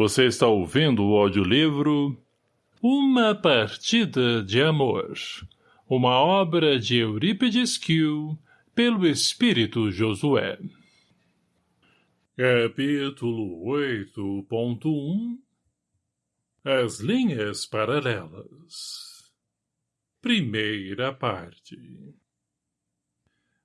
Você está ouvindo o audiolivro Uma Partida de Amor, uma obra de Eurípides Kiel, pelo Espírito Josué. Capítulo 8.1 As linhas paralelas Primeira parte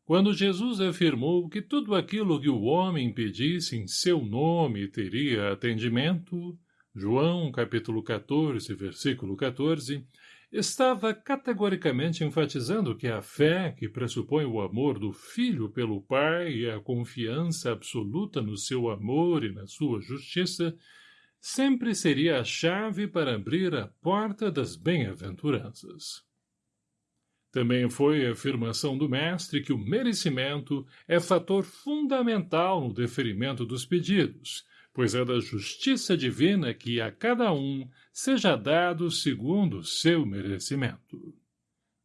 quando Jesus afirmou que tudo aquilo que o homem pedisse em seu nome teria atendimento, João capítulo 14, versículo 14, estava categoricamente enfatizando que a fé, que pressupõe o amor do filho pelo pai e a confiança absoluta no seu amor e na sua justiça, sempre seria a chave para abrir a porta das bem-aventuranças. Também foi a afirmação do mestre que o merecimento é fator fundamental no deferimento dos pedidos, pois é da justiça divina que a cada um seja dado segundo seu merecimento.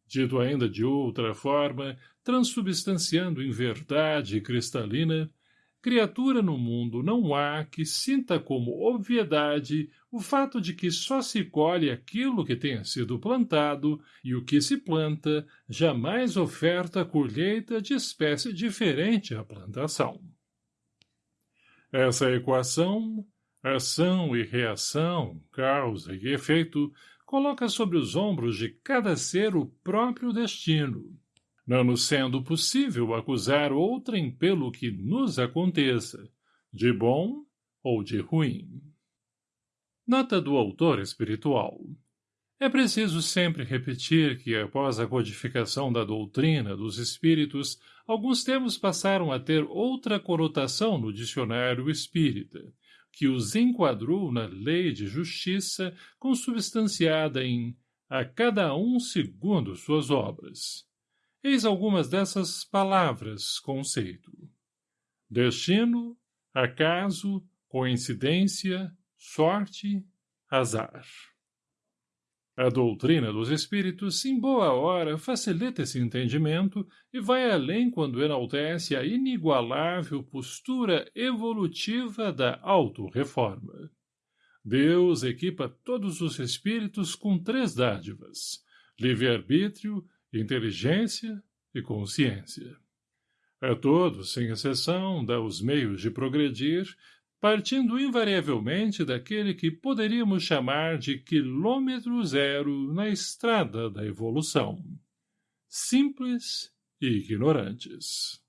Dito ainda de outra forma, transubstanciando em verdade cristalina, criatura no mundo não há que sinta como obviedade o fato de que só se colhe aquilo que tenha sido plantado e o que se planta jamais oferta colheita de espécie diferente à plantação. Essa equação, ação e reação, causa e efeito, coloca sobre os ombros de cada ser o próprio destino, não nos sendo possível acusar outrem pelo que nos aconteça, de bom ou de ruim. Nota do autor espiritual. É preciso sempre repetir que, após a codificação da doutrina dos espíritos, alguns termos passaram a ter outra conotação no dicionário espírita, que os enquadrou na lei de justiça consubstanciada em a cada um segundo suas obras. Eis algumas dessas palavras, conceito. Destino, acaso, coincidência, sorte, azar. A doutrina dos espíritos, em boa hora, facilita esse entendimento e vai além quando enaltece a inigualável postura evolutiva da auto-reforma. Deus equipa todos os espíritos com três dádivas, livre-arbítrio, inteligência e consciência. A todos, sem exceção, dá os meios de progredir, partindo invariavelmente daquele que poderíamos chamar de quilômetro zero na estrada da evolução. Simples e ignorantes.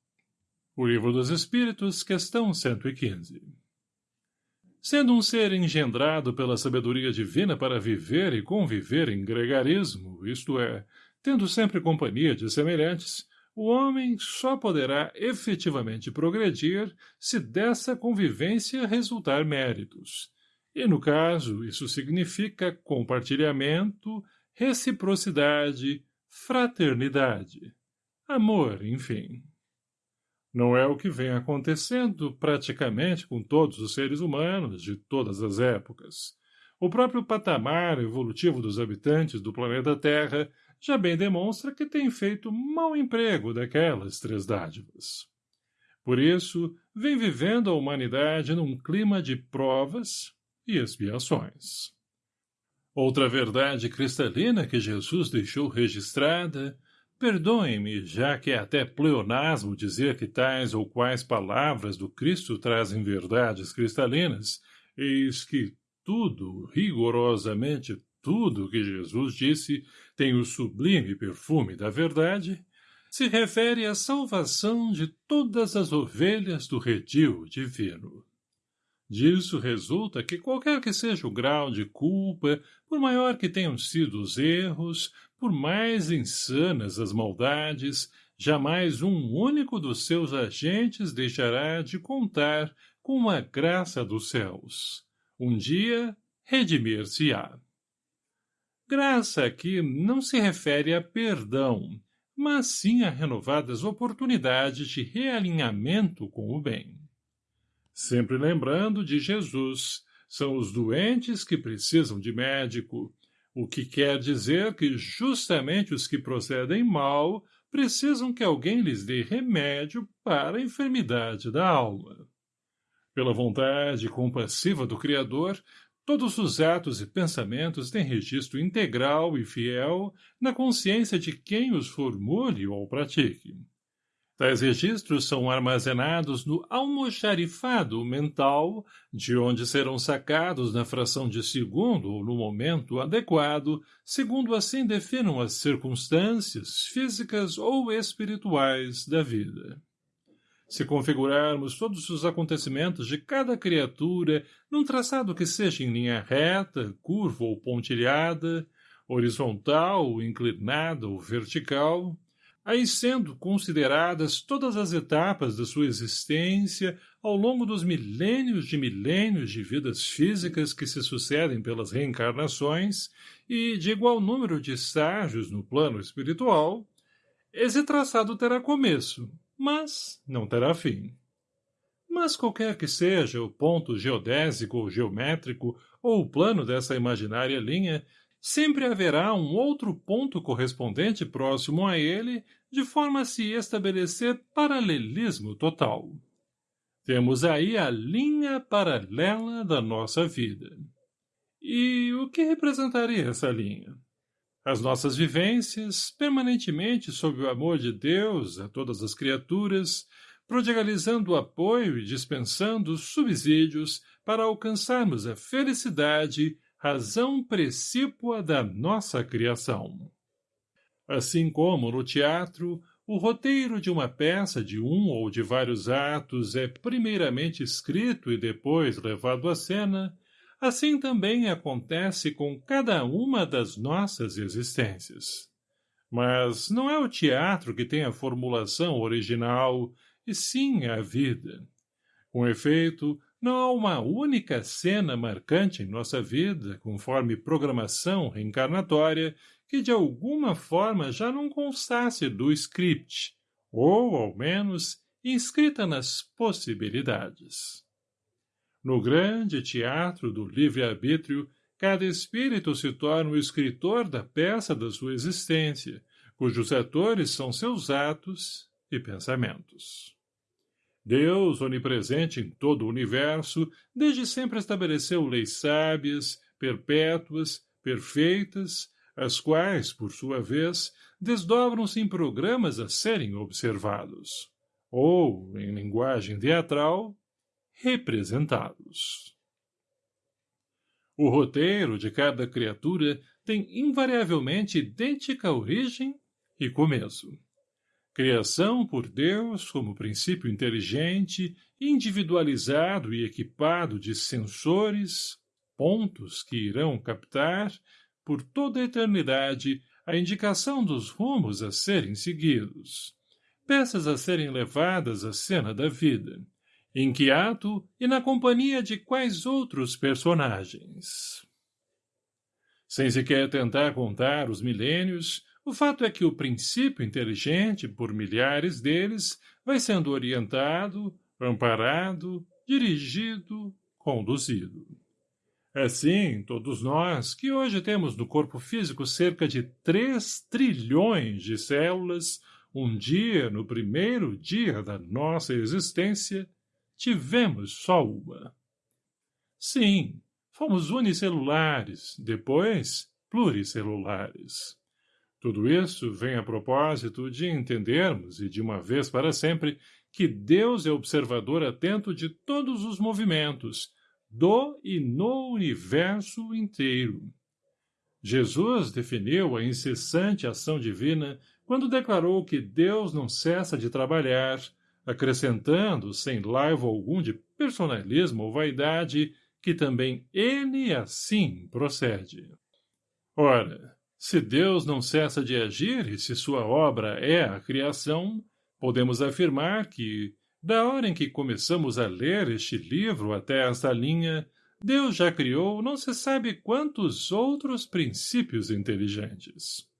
O Livro dos Espíritos, questão 115 Sendo um ser engendrado pela sabedoria divina para viver e conviver em gregarismo, isto é, Tendo sempre companhia de semelhantes, o homem só poderá efetivamente progredir se dessa convivência resultar méritos. E, no caso, isso significa compartilhamento, reciprocidade, fraternidade, amor, enfim. Não é o que vem acontecendo praticamente com todos os seres humanos de todas as épocas. O próprio patamar evolutivo dos habitantes do planeta Terra já bem demonstra que tem feito mau emprego daquelas três dádivas. Por isso, vem vivendo a humanidade num clima de provas e expiações. Outra verdade cristalina que Jesus deixou registrada, perdoem-me, já que é até pleonasmo dizer que tais ou quais palavras do Cristo trazem verdades cristalinas, eis que tudo, rigorosamente tudo que Jesus disse tem o sublime perfume da verdade, se refere à salvação de todas as ovelhas do redil divino. Disso resulta que qualquer que seja o grau de culpa, por maior que tenham sido os erros, por mais insanas as maldades, jamais um único dos seus agentes deixará de contar com a graça dos céus. Um dia redimir-se-á. Graça aqui não se refere a perdão, mas sim a renovadas oportunidades de realinhamento com o bem. Sempre lembrando de Jesus, são os doentes que precisam de médico, o que quer dizer que justamente os que procedem mal precisam que alguém lhes dê remédio para a enfermidade da alma. Pela vontade compassiva do Criador, todos os atos e pensamentos têm registro integral e fiel na consciência de quem os formule ou pratique. Tais registros são armazenados no almoxarifado mental, de onde serão sacados na fração de segundo ou no momento adequado, segundo assim definam as circunstâncias físicas ou espirituais da vida. Se configurarmos todos os acontecimentos de cada criatura num traçado que seja em linha reta, curva ou pontilhada, horizontal, inclinada ou vertical, aí sendo consideradas todas as etapas da sua existência ao longo dos milênios de milênios de vidas físicas que se sucedem pelas reencarnações e de igual número de estágios no plano espiritual, esse traçado terá começo, mas não terá fim. Mas qualquer que seja o ponto geodésico ou geométrico ou o plano dessa imaginária linha, sempre haverá um outro ponto correspondente próximo a ele, de forma a se estabelecer paralelismo total. Temos aí a linha paralela da nossa vida. E o que representaria essa linha? As nossas vivências, permanentemente sob o amor de Deus a todas as criaturas, prodigalizando apoio e dispensando subsídios para alcançarmos a felicidade razão precípua da nossa criação. Assim como no teatro, o roteiro de uma peça de um ou de vários atos é primeiramente escrito e depois levado à cena, assim também acontece com cada uma das nossas existências. Mas não é o teatro que tem a formulação original, e sim a vida. Com efeito, não há uma única cena marcante em nossa vida, conforme programação reencarnatória, que de alguma forma já não constasse do script, ou, ao menos, inscrita nas possibilidades. No grande teatro do livre-arbítrio, cada espírito se torna o escritor da peça da sua existência, cujos atores são seus atos e pensamentos. Deus, onipresente em todo o universo, desde sempre estabeleceu leis sábias, perpétuas, perfeitas, as quais, por sua vez, desdobram-se em programas a serem observados, ou, em linguagem teatral, representados. O roteiro de cada criatura tem invariavelmente idêntica origem e começo. Criação por Deus como princípio inteligente, individualizado e equipado de sensores, pontos que irão captar, por toda a eternidade, a indicação dos rumos a serem seguidos, peças a serem levadas à cena da vida, em que ato e na companhia de quais outros personagens. Sem sequer tentar contar os milênios, o fato é que o princípio inteligente, por milhares deles, vai sendo orientado, amparado, dirigido, conduzido. Assim, todos nós, que hoje temos no corpo físico cerca de três trilhões de células, um dia, no primeiro dia da nossa existência, tivemos só uma. Sim, fomos unicelulares, depois pluricelulares. Tudo isso vem a propósito de entendermos, e de uma vez para sempre, que Deus é observador atento de todos os movimentos, do e no universo inteiro. Jesus definiu a incessante ação divina quando declarou que Deus não cessa de trabalhar, acrescentando, sem laivo algum de personalismo ou vaidade, que também ele assim procede. Ora, se Deus não cessa de agir e se sua obra é a criação, podemos afirmar que, da hora em que começamos a ler este livro até esta linha, Deus já criou não se sabe quantos outros princípios inteligentes.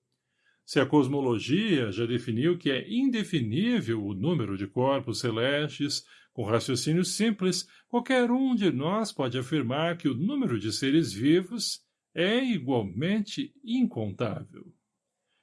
Se a cosmologia já definiu que é indefinível o número de corpos celestes, com raciocínio simples, qualquer um de nós pode afirmar que o número de seres vivos é igualmente incontável.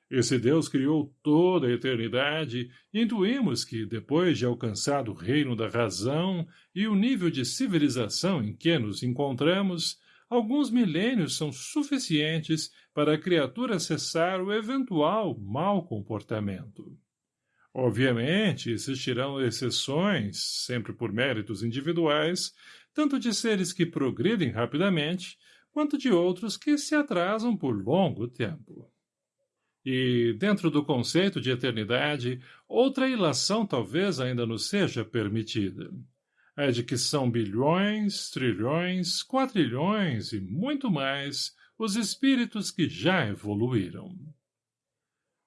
Esse Deus criou toda a eternidade e intuímos que, depois de alcançado o reino da razão e o nível de civilização em que nos encontramos, alguns milênios são suficientes para a criatura cessar o eventual mau comportamento. Obviamente, existirão exceções, sempre por méritos individuais, tanto de seres que progridem rapidamente, quanto de outros que se atrasam por longo tempo. E, dentro do conceito de eternidade, outra ilação talvez ainda nos seja permitida. É de que são bilhões, trilhões, quatrilhões e muito mais os espíritos que já evoluíram.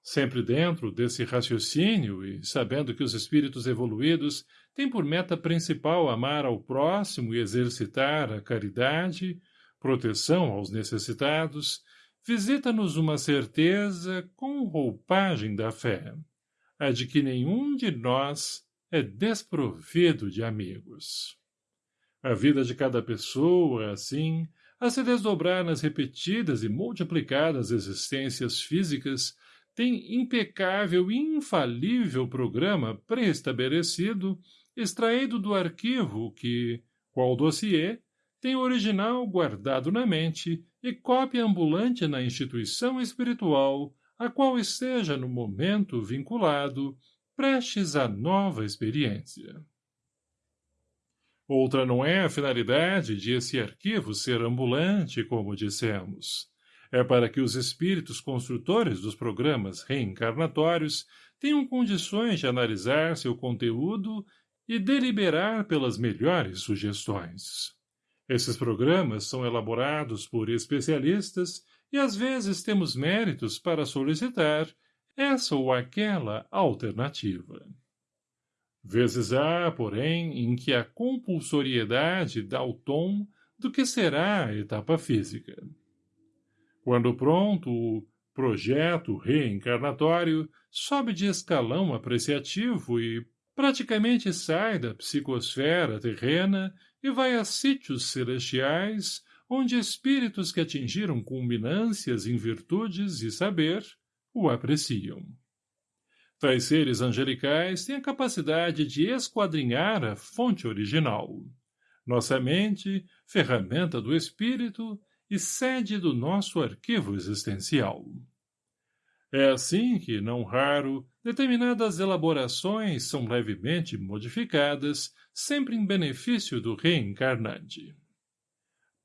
Sempre dentro desse raciocínio e sabendo que os espíritos evoluídos têm por meta principal amar ao próximo e exercitar a caridade, proteção aos necessitados, visita-nos uma certeza com roupagem da fé, a de que nenhum de nós é desprovido de amigos. A vida de cada pessoa, assim, a se desdobrar nas repetidas e multiplicadas existências físicas, tem impecável e infalível programa pré-estabelecido, extraído do arquivo que, qual dossiê, tem o original guardado na mente e cópia ambulante na instituição espiritual a qual esteja no momento vinculado, prestes à nova experiência. Outra não é a finalidade de esse arquivo ser ambulante, como dissemos. É para que os espíritos construtores dos programas reencarnatórios tenham condições de analisar seu conteúdo e deliberar pelas melhores sugestões. Esses programas são elaborados por especialistas e às vezes temos méritos para solicitar essa ou aquela alternativa. Vezes há, porém, em que a compulsoriedade dá o tom do que será a etapa física. Quando pronto, o projeto reencarnatório sobe de escalão apreciativo e praticamente sai da psicosfera terrena e vai a sítios celestiais, onde espíritos que atingiram culminâncias em virtudes e saber o apreciam. Tais seres angelicais têm a capacidade de esquadrinhar a fonte original. Nossa mente, ferramenta do espírito e sede do nosso arquivo existencial. É assim que, não raro, determinadas elaborações são levemente modificadas, sempre em benefício do reencarnante.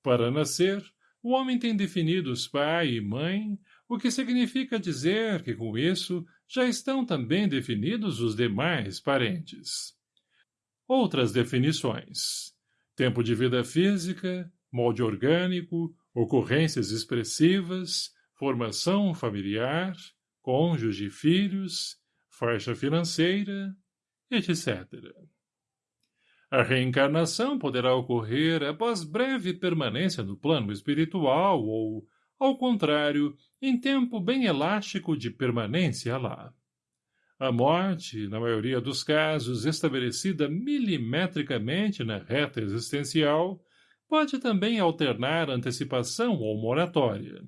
Para nascer, o homem tem definidos pai e mãe, o que significa dizer que, com isso, já estão também definidos os demais parentes. Outras definições. Tempo de vida física, molde orgânico, ocorrências expressivas, formação familiar, cônjuge e filhos, faixa financeira, etc. A reencarnação poderá ocorrer após breve permanência no plano espiritual ou, ao contrário, em tempo bem elástico de permanência lá. A morte, na maioria dos casos estabelecida milimetricamente na reta existencial, pode também alternar antecipação ou moratória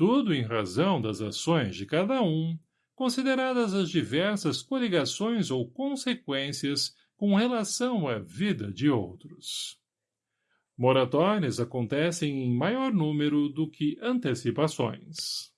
tudo em razão das ações de cada um, consideradas as diversas coligações ou consequências com relação à vida de outros. Moratórias acontecem em maior número do que antecipações.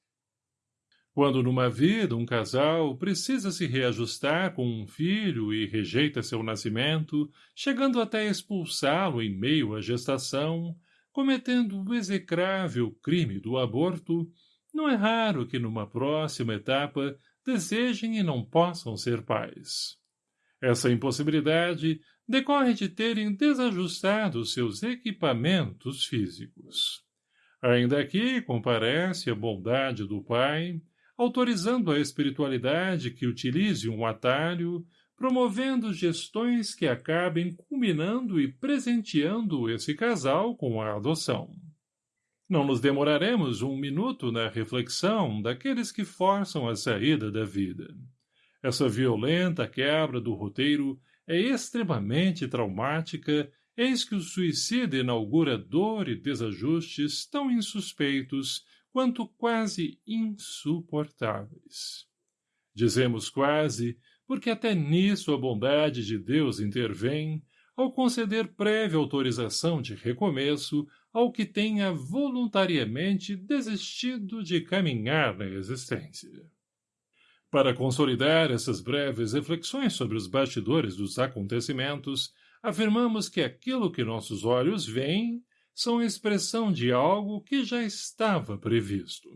Quando numa vida um casal precisa se reajustar com um filho e rejeita seu nascimento, chegando até expulsá-lo em meio à gestação, cometendo o execrável crime do aborto, não é raro que numa próxima etapa desejem e não possam ser pais. Essa impossibilidade decorre de terem desajustado seus equipamentos físicos. Ainda aqui comparece a bondade do pai, autorizando a espiritualidade que utilize um atalho promovendo gestões que acabem culminando e presenteando esse casal com a adoção. Não nos demoraremos um minuto na reflexão daqueles que forçam a saída da vida. Essa violenta quebra do roteiro é extremamente traumática, eis que o suicida inaugura dor e desajustes tão insuspeitos quanto quase insuportáveis. Dizemos quase, porque até nisso a bondade de Deus intervém, ao conceder prévia autorização de recomeço ao que tenha voluntariamente desistido de caminhar na existência. Para consolidar essas breves reflexões sobre os bastidores dos acontecimentos, afirmamos que aquilo que nossos olhos veem são expressão de algo que já estava previsto.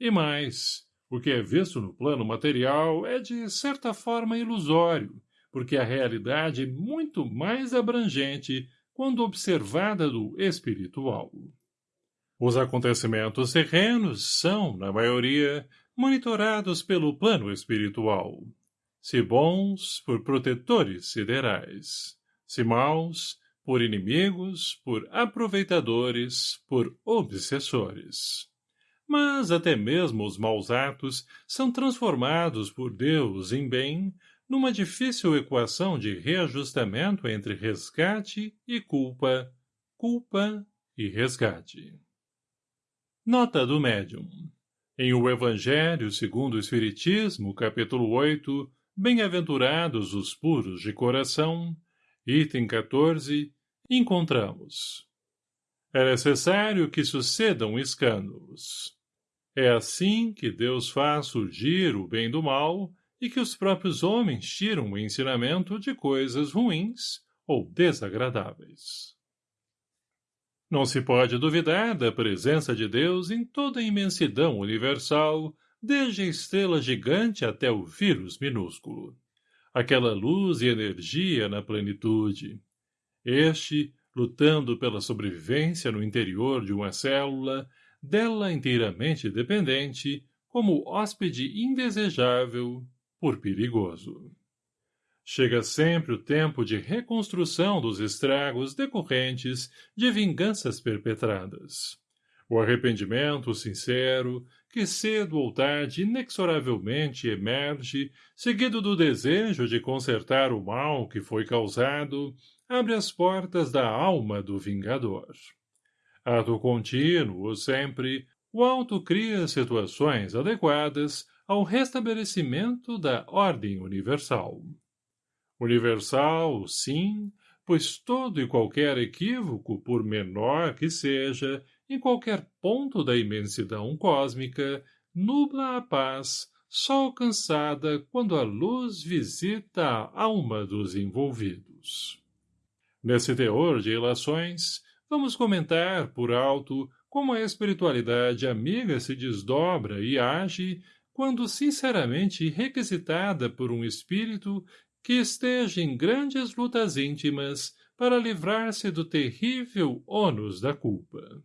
E mais, o que é visto no plano material é de certa forma ilusório, porque a realidade é muito mais abrangente quando observada do espiritual. Os acontecimentos terrenos são, na maioria, monitorados pelo plano espiritual. Se bons, por protetores siderais. Se maus, por inimigos, por aproveitadores, por obsessores. Mas até mesmo os maus atos são transformados por Deus em bem numa difícil equação de reajustamento entre resgate e culpa, culpa e resgate. Nota do médium. Em o Evangelho segundo o Espiritismo, capítulo 8, Bem-aventurados os puros de coração, item 14, encontramos. É necessário que sucedam escândalos. É assim que Deus faz surgir o bem do mal e que os próprios homens tiram o ensinamento de coisas ruins ou desagradáveis. Não se pode duvidar da presença de Deus em toda a imensidão universal, desde a estrela gigante até o vírus minúsculo. Aquela luz e energia na plenitude. Este, lutando pela sobrevivência no interior de uma célula, dela inteiramente dependente, como hóspede indesejável, por perigoso. Chega sempre o tempo de reconstrução dos estragos decorrentes de vinganças perpetradas. O arrependimento sincero, que cedo ou tarde inexoravelmente emerge, seguido do desejo de consertar o mal que foi causado, abre as portas da alma do vingador. Ato contínuo, sempre, o alto cria situações adequadas ao restabelecimento da ordem universal. Universal, sim, pois todo e qualquer equívoco, por menor que seja, em qualquer ponto da imensidão cósmica, nubla a paz, só alcançada quando a luz visita a alma dos envolvidos. Nesse teor de relações, vamos comentar, por alto, como a espiritualidade amiga se desdobra e age quando sinceramente requisitada por um espírito que esteja em grandes lutas íntimas para livrar-se do terrível ônus da culpa.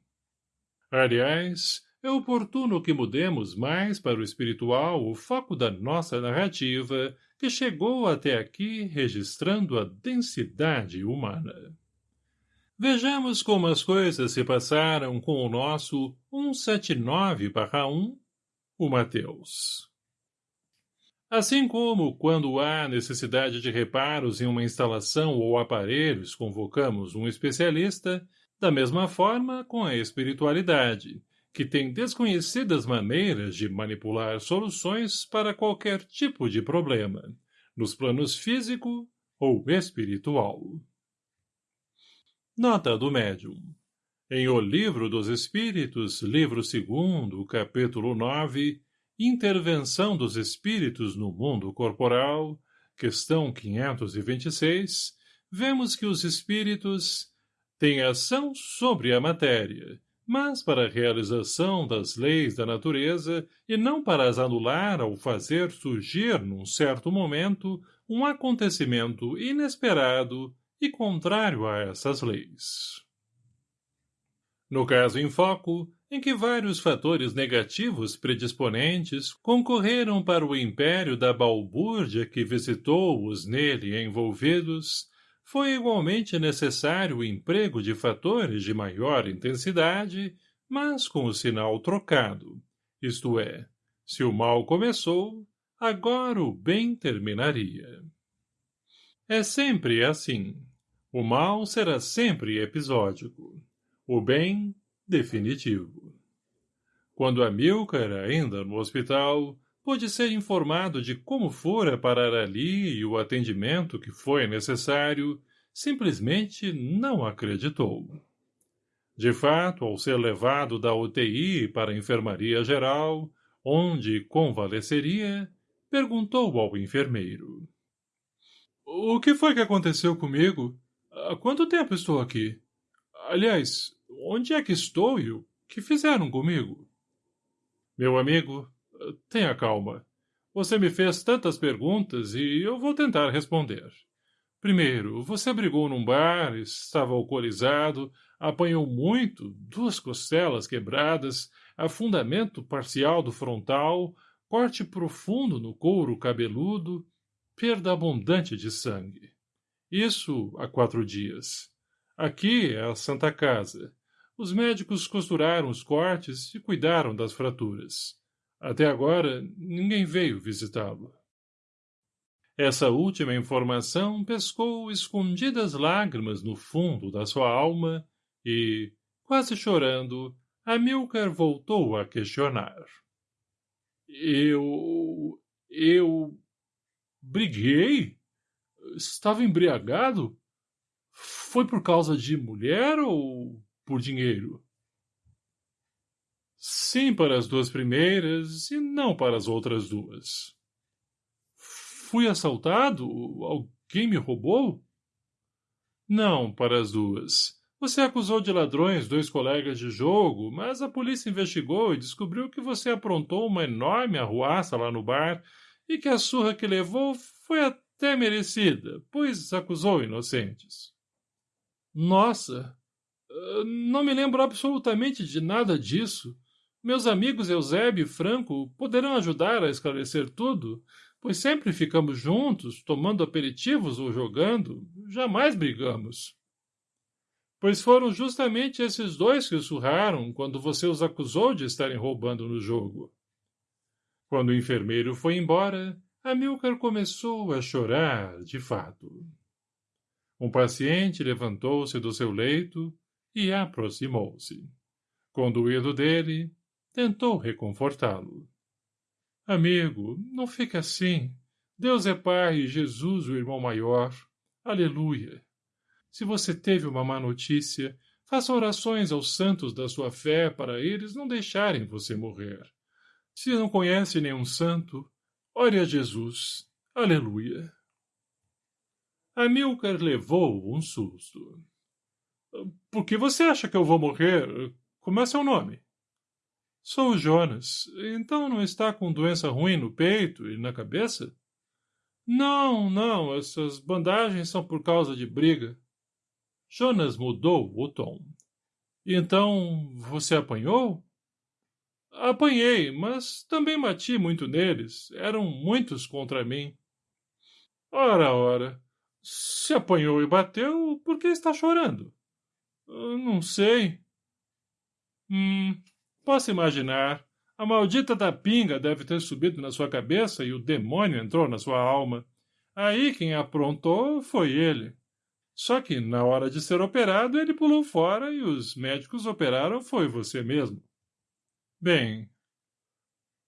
Aliás, é oportuno que mudemos mais para o espiritual o foco da nossa narrativa, que chegou até aqui registrando a densidade humana. Vejamos como as coisas se passaram com o nosso 179-1 o Mateus. Assim como, quando há necessidade de reparos em uma instalação ou aparelhos, convocamos um especialista, da mesma forma com a espiritualidade, que tem desconhecidas maneiras de manipular soluções para qualquer tipo de problema, nos planos físico ou espiritual. Nota do médium em O Livro dos Espíritos, livro 2, capítulo 9, Intervenção dos Espíritos no Mundo Corporal, questão 526, vemos que os espíritos têm ação sobre a matéria, mas para a realização das leis da natureza e não para as anular ao fazer surgir num certo momento um acontecimento inesperado e contrário a essas leis. No caso em foco, em que vários fatores negativos predisponentes concorreram para o império da balbúrdia que visitou os nele envolvidos, foi igualmente necessário o emprego de fatores de maior intensidade, mas com o sinal trocado, isto é, se o mal começou, agora o bem terminaria. É sempre assim. O mal será sempre episódico o bem definitivo. Quando Amilcar, ainda no hospital, pôde ser informado de como fora parar ali e o atendimento que foi necessário, simplesmente não acreditou. De fato, ao ser levado da UTI para a enfermaria geral, onde convalesceria, perguntou ao enfermeiro. O que foi que aconteceu comigo? Há quanto tempo estou aqui? Aliás, onde é que estou e o que fizeram comigo? Meu amigo, tenha calma. Você me fez tantas perguntas e eu vou tentar responder. Primeiro, você brigou num bar, estava alcoolizado, apanhou muito, duas costelas quebradas, afundamento parcial do frontal, corte profundo no couro cabeludo, perda abundante de sangue. Isso há quatro dias. Aqui é a Santa Casa. Os médicos costuraram os cortes e cuidaram das fraturas. Até agora, ninguém veio visitá-lo. Essa última informação pescou escondidas lágrimas no fundo da sua alma e, quase chorando, Amilcar voltou a questionar. Eu... eu... briguei? Estava embriagado? Foi por causa de mulher ou por dinheiro? Sim para as duas primeiras e não para as outras duas. Fui assaltado? Alguém me roubou? Não para as duas. Você acusou de ladrões dois colegas de jogo, mas a polícia investigou e descobriu que você aprontou uma enorme arruaça lá no bar e que a surra que levou foi até merecida, pois acusou inocentes. Nossa, não me lembro absolutamente de nada disso. Meus amigos Eusébio e Franco poderão ajudar a esclarecer tudo, pois sempre ficamos juntos, tomando aperitivos ou jogando, jamais brigamos. Pois foram justamente esses dois que o surraram quando você os acusou de estarem roubando no jogo. Quando o enfermeiro foi embora, Amilcar começou a chorar, de fato. Um paciente levantou-se do seu leito e aproximou-se. Conduído dele, tentou reconfortá-lo. Amigo, não fique assim. Deus é Pai e Jesus o irmão maior. Aleluia. Se você teve uma má notícia, faça orações aos santos da sua fé para eles não deixarem você morrer. Se não conhece nenhum santo, ore a Jesus. Aleluia. Amilcar levou um susto. Por que você acha que eu vou morrer? Como é seu nome? Sou o Jonas. Então não está com doença ruim no peito e na cabeça? Não, não. Essas bandagens são por causa de briga. Jonas mudou o tom. Então, você apanhou? Apanhei, mas também bati muito neles. Eram muitos contra mim. Ora, ora. Se apanhou e bateu, por que está chorando? Não sei. Hum, posso imaginar. A maldita da pinga deve ter subido na sua cabeça e o demônio entrou na sua alma. Aí quem aprontou foi ele. Só que, na hora de ser operado, ele pulou fora e os médicos operaram foi você mesmo. Bem,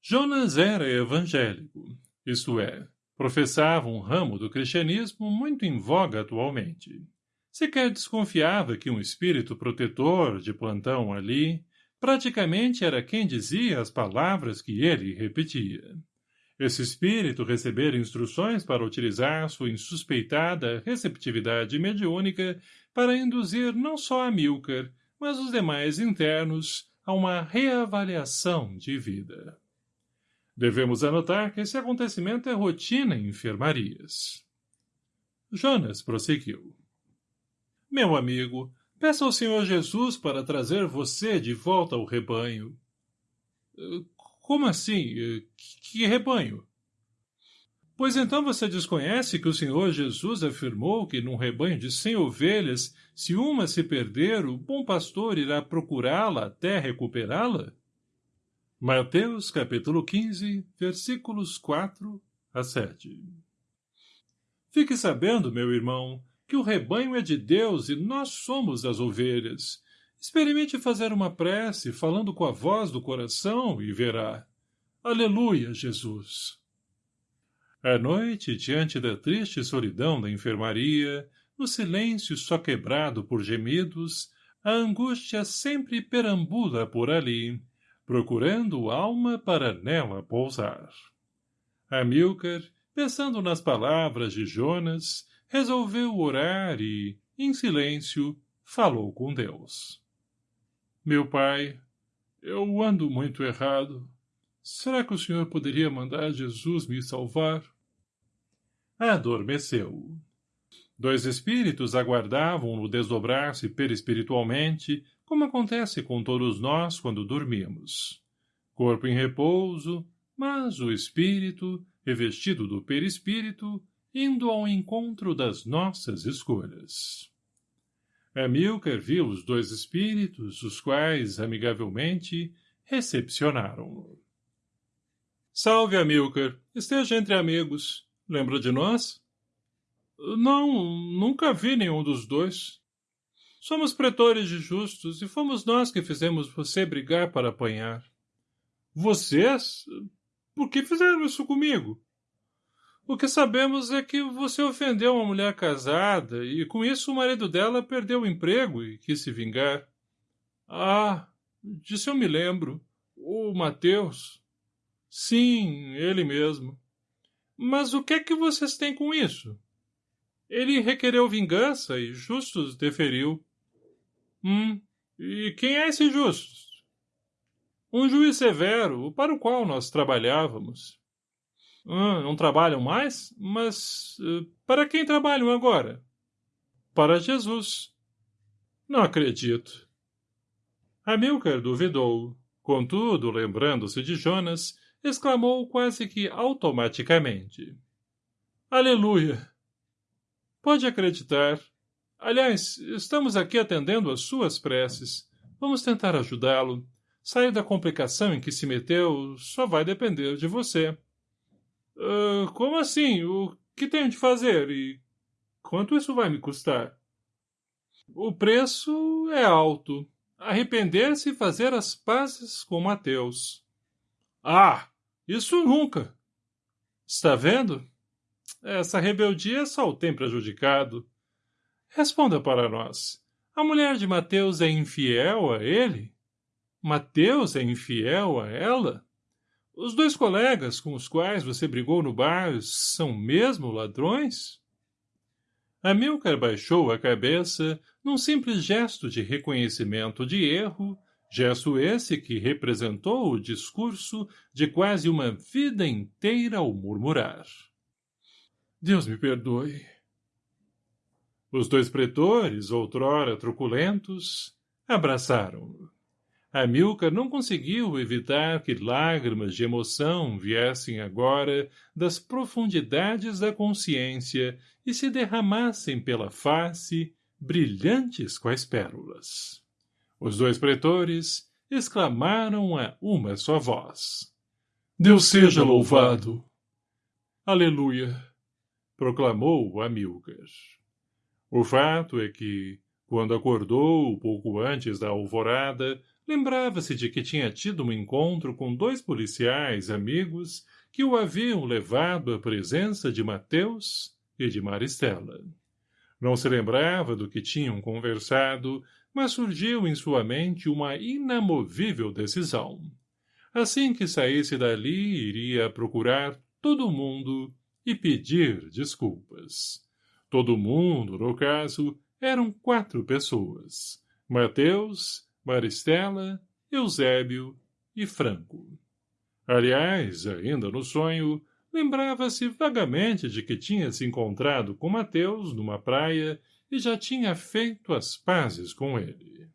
Jonas era evangélico, isto é, professava um ramo do cristianismo muito em voga atualmente. Sequer desconfiava que um espírito protetor de plantão ali praticamente era quem dizia as palavras que ele repetia. Esse espírito recebera instruções para utilizar sua insuspeitada receptividade mediúnica para induzir não só a Milker, mas os demais internos a uma reavaliação de vida. Devemos anotar que esse acontecimento é rotina em enfermarias. Jonas prosseguiu. Meu amigo, peça ao Senhor Jesus para trazer você de volta ao rebanho. Como assim? Que rebanho? Pois então você desconhece que o Senhor Jesus afirmou que num rebanho de cem ovelhas, se uma se perder, o bom pastor irá procurá-la até recuperá-la? Mateus capítulo 15, versículos 4 a 7 Fique sabendo, meu irmão, que o rebanho é de Deus e nós somos as ovelhas, Experimente fazer uma prece falando com a voz do coração e verá. Aleluia, Jesus! À noite, diante da triste solidão da enfermaria, no silêncio só quebrado por gemidos, a angústia sempre perambula por ali, procurando alma para nela pousar. Amilcar, pensando nas palavras de Jonas, resolveu orar e, em silêncio, falou com Deus. Meu pai, eu ando muito errado. Será que o senhor poderia mandar Jesus me salvar? Adormeceu. Dois espíritos aguardavam-no desdobrar-se perispiritualmente, como acontece com todos nós quando dormimos. Corpo em repouso, mas o espírito, revestido do perispírito, indo ao encontro das nossas escolhas. Amilcar viu os dois espíritos, os quais, amigavelmente, recepcionaram-no. Salve, Amilcar. Esteja entre amigos. Lembra de nós? Não, nunca vi nenhum dos dois. Somos pretores de justos e fomos nós que fizemos você brigar para apanhar. Vocês? Por que fizeram isso comigo? O que sabemos é que você ofendeu uma mulher casada e com isso o marido dela perdeu o emprego e quis se vingar. Ah, disso eu me lembro. O Mateus. Sim, ele mesmo. Mas o que é que vocês têm com isso? Ele requereu vingança e Justus deferiu. Hum, e quem é esse Justus? Um juiz severo, para o qual nós trabalhávamos. Ah, não trabalham mais? Mas uh, para quem trabalham agora? Para Jesus. Não acredito. Amilcar duvidou. Contudo, lembrando-se de Jonas, exclamou quase que automaticamente. Aleluia! Pode acreditar. Aliás, estamos aqui atendendo às suas preces. Vamos tentar ajudá-lo. Sair da complicação em que se meteu só vai depender de você. Uh, como assim? O que tenho de fazer? E quanto isso vai me custar? O preço é alto. Arrepender-se e fazer as pazes com Mateus. Ah, isso nunca! Está vendo? Essa rebeldia só o tem prejudicado. Responda para nós. A mulher de Mateus é infiel a ele? Mateus é infiel a ela? Os dois colegas com os quais você brigou no bar são mesmo ladrões? Amilcar baixou a cabeça num simples gesto de reconhecimento de erro, gesto esse que representou o discurso de quase uma vida inteira ao murmurar. Deus me perdoe. Os dois pretores, outrora truculentos, abraçaram-no. Amilcar não conseguiu evitar que lágrimas de emoção viessem agora das profundidades da consciência e se derramassem pela face, brilhantes quais pérolas. Os dois pretores exclamaram a uma só voz. Deus seja louvado! Aleluia! proclamou Amilcar. O fato é que, quando acordou, pouco antes da alvorada, Lembrava-se de que tinha tido um encontro com dois policiais amigos que o haviam levado à presença de Mateus e de Maristela. Não se lembrava do que tinham conversado, mas surgiu em sua mente uma inamovível decisão. Assim que saísse dali, iria procurar todo mundo e pedir desculpas. Todo mundo, no caso, eram quatro pessoas. Mateus, Maristela, Eusébio e Franco. Aliás, ainda no sonho, lembrava-se vagamente de que tinha se encontrado com Mateus numa praia e já tinha feito as pazes com ele.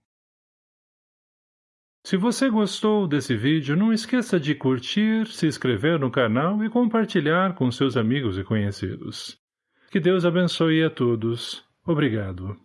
Se você gostou desse vídeo, não esqueça de curtir, se inscrever no canal e compartilhar com seus amigos e conhecidos. Que Deus abençoe a todos. Obrigado.